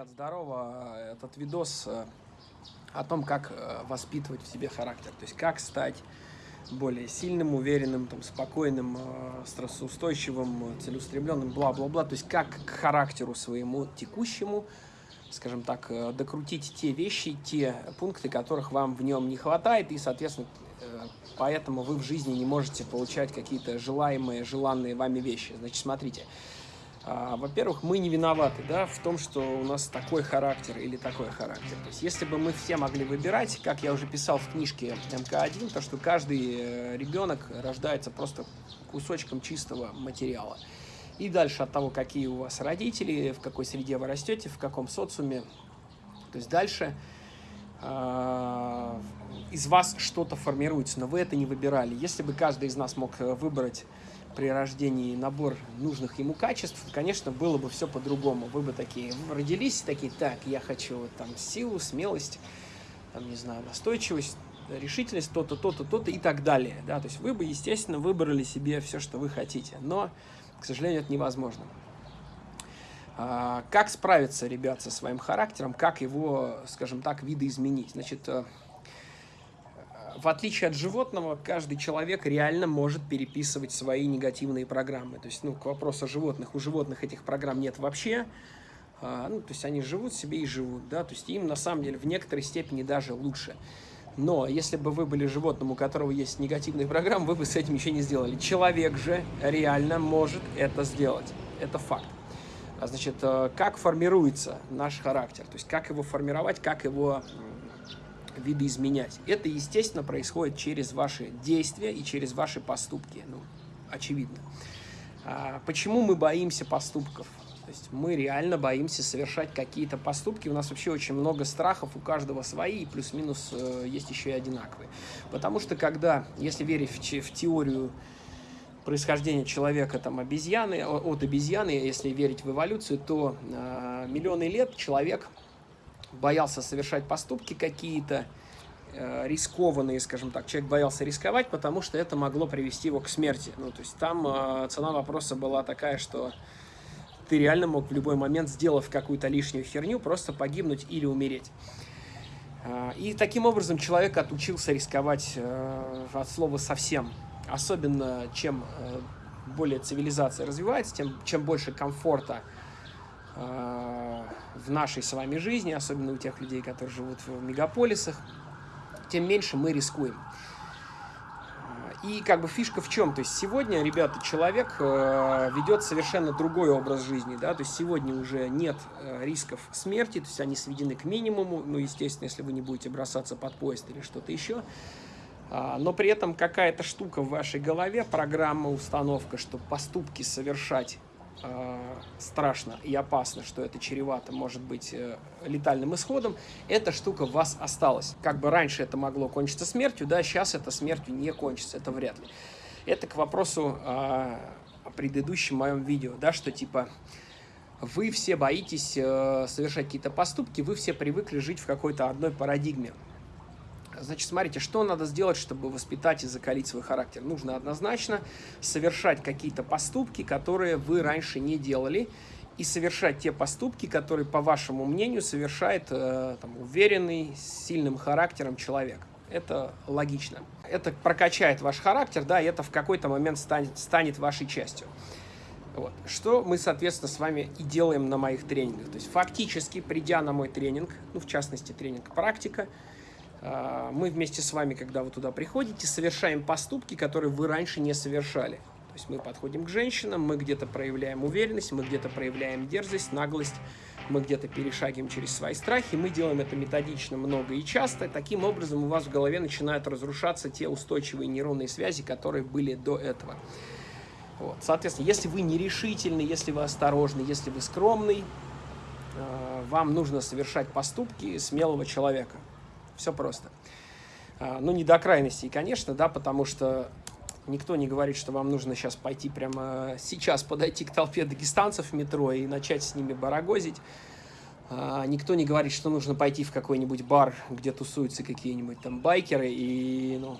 Ребят, здорово. Этот видос э, о том, как э, воспитывать в себе характер. То есть, как стать более сильным, уверенным, там, спокойным, э, стрессоустойчивым, целеустремленным, бла-бла-бла. То есть, как к характеру своему текущему, скажем так, докрутить те вещи, те пункты, которых вам в нем не хватает, и, соответственно, поэтому вы в жизни не можете получать какие-то желаемые, желанные вами вещи. Значит, смотрите, а, во-первых, мы не виноваты да, в том, что у нас такой характер или такой характер. То есть, если бы мы все могли выбирать, как я уже писал в книжке МК-1, то что каждый э, ребенок рождается просто кусочком чистого материала. И дальше от того, какие у вас родители, в какой среде вы растете, в каком социуме, то есть дальше э, из вас что-то формируется, но вы это не выбирали. Если бы каждый из нас мог э, выбрать при рождении набор нужных ему качеств, конечно, было бы все по-другому. Вы бы такие родились, такие, так, я хочу там силу, смелость, там, не знаю, настойчивость, решительность, то-то, то-то, то-то и так далее. Да? То есть вы бы, естественно, выбрали себе все, что вы хотите. Но, к сожалению, это невозможно. А, как справиться, ребят, со своим характером, как его, скажем так, видоизменить? Значит, э, в отличие от животного, каждый человек реально может переписывать свои негативные программы. То есть, ну, к вопросу о животных, у животных этих программ нет вообще. А, ну, то есть, они живут себе и живут, да, то есть, им на самом деле в некоторой степени даже лучше. Но если бы вы были животным, у которого есть негативные программы, вы бы с этим еще не сделали. Человек же реально может это сделать. Это факт. А значит, э, как формируется наш характер? То есть, как его формировать, как его видоизменять. Это, естественно, происходит через ваши действия и через ваши поступки. Ну, очевидно. А почему мы боимся поступков? То есть мы реально боимся совершать какие-то поступки. У нас вообще очень много страхов, у каждого свои, плюс-минус э, есть еще и одинаковые. Потому что когда, если верить в, в теорию происхождения человека там обезьяны, от обезьяны, если верить в эволюцию, то э, миллионы лет человек боялся совершать поступки какие-то, э, рискованные, скажем так. Человек боялся рисковать, потому что это могло привести его к смерти. Ну, то есть там э, цена вопроса была такая, что ты реально мог в любой момент, сделав какую-то лишнюю херню, просто погибнуть или умереть. Э, и таким образом человек отучился рисковать от слова совсем. Особенно чем более цивилизация развивается, тем чем больше комфорта Э, в нашей с вами жизни, особенно у тех людей, которые живут в мегаполисах, тем меньше мы рискуем. И как бы фишка в чем? То есть сегодня, ребята, человек э, ведет совершенно другой образ жизни, да, то есть сегодня уже нет э, рисков смерти, то есть они сведены к минимуму, ну, естественно, если вы не будете бросаться под поезд или что-то еще, а, но при этом какая-то штука в вашей голове, программа, установка, что поступки совершать э, страшно и опасно, что это чревато, может быть, э, летальным исходом, эта штука в вас осталась. Как бы раньше это могло кончиться смертью, да, сейчас это смертью не кончится, это вряд ли. Это к вопросу э, о предыдущем моем видео, да, что типа вы все боитесь э, совершать какие-то поступки, вы все привыкли жить в какой-то одной парадигме. Значит, смотрите, что надо сделать, чтобы воспитать и закалить свой характер. Нужно однозначно совершать какие-то поступки, которые вы раньше не делали, и совершать те поступки, которые, по вашему мнению, совершает э, там, уверенный, с сильным характером человек. Это логично. Это прокачает ваш характер, да, и это в какой-то момент станет, станет вашей частью. Вот. Что мы, соответственно, с вами и делаем на моих тренингах. То есть фактически, придя на мой тренинг, ну, в частности, тренинг «Практика», мы вместе с вами, когда вы туда приходите, совершаем поступки, которые вы раньше не совершали. То есть мы подходим к женщинам, мы где-то проявляем уверенность, мы где-то проявляем дерзость, наглость, мы где-то перешагиваем через свои страхи, мы делаем это методично, много и часто. Таким образом у вас в голове начинают разрушаться те устойчивые нейронные связи, которые были до этого. Вот. Соответственно, если вы нерешительный, если вы осторожный, если вы скромный, а, вам нужно совершать поступки смелого человека. Все просто. А, ну, не до крайностей, конечно, да, потому что никто не говорит, что вам нужно сейчас пойти прямо сейчас подойти к толпе дагестанцев в метро и начать с ними барагозить. А, никто не говорит, что нужно пойти в какой-нибудь бар, где тусуются какие-нибудь там байкеры и, ну,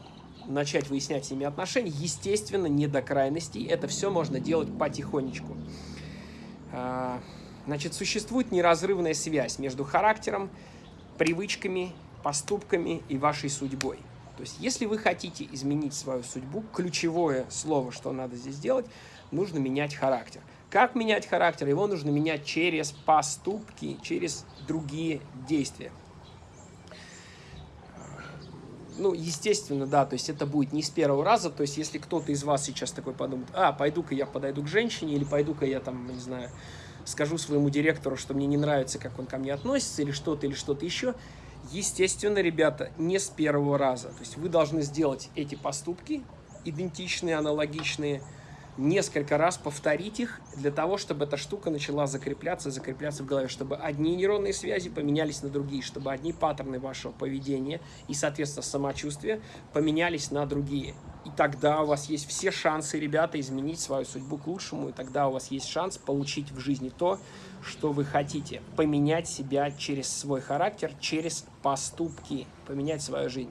начать выяснять с ними отношения. Естественно, не до крайностей. Это все можно делать потихонечку. А, Значит, существует неразрывная связь между характером, привычками, поступками и вашей судьбой. То есть, если вы хотите изменить свою судьбу, ключевое слово, что надо здесь делать, нужно менять характер. Как менять характер? Его нужно менять через поступки, через другие действия. Ну, естественно, да, то есть это будет не с первого раза, то есть если кто-то из вас сейчас такой подумает, а, пойду-ка я подойду к женщине, или пойду-ка я там, не знаю, скажу своему директору, что мне не нравится, как он ко мне относится, или что-то, или что-то еще, естественно, ребята, не с первого раза. То есть вы должны сделать эти поступки, идентичные, аналогичные, несколько раз повторить их для того, чтобы эта штука начала закрепляться, закрепляться в голове, чтобы одни нейронные связи поменялись на другие, чтобы одни паттерны вашего поведения и, соответственно, самочувствия поменялись на другие. И тогда у вас есть все шансы, ребята, изменить свою судьбу к лучшему, и тогда у вас есть шанс получить в жизни то, что вы хотите. Поменять себя через свой характер, через поступки, поменять свою жизнь.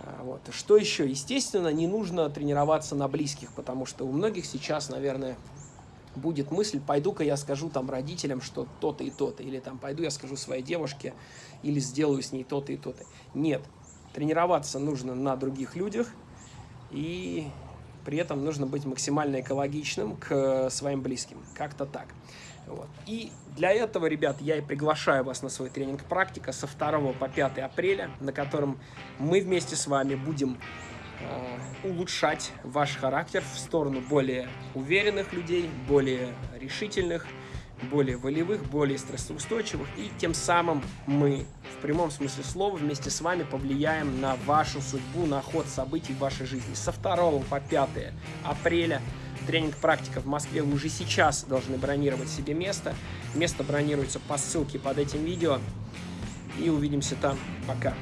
А, вот. Что еще? Естественно, не нужно тренироваться на близких, потому что у многих сейчас, наверное, будет мысль, пойду-ка я скажу там родителям, что то-то и то-то, или там пойду я скажу своей девушке, или сделаю с ней то-то и то-то. Нет, тренироваться нужно на других людях, и при этом нужно быть максимально экологичным к своим близким. Как-то так. Вот. И для этого, ребят, я и приглашаю вас на свой тренинг «Практика» со 2 по 5 апреля, на котором мы вместе с вами будем э, улучшать ваш характер в сторону более уверенных людей, более решительных, более волевых, более стрессоустойчивых. И тем самым мы в прямом смысле слова вместе с вами повлияем на вашу судьбу, на ход событий в вашей жизни. Со 2 по 5 апреля тренинг «Практика» в Москве вы уже сейчас должны бронировать себе место. Место бронируется по ссылке под этим видео. И увидимся там. Пока.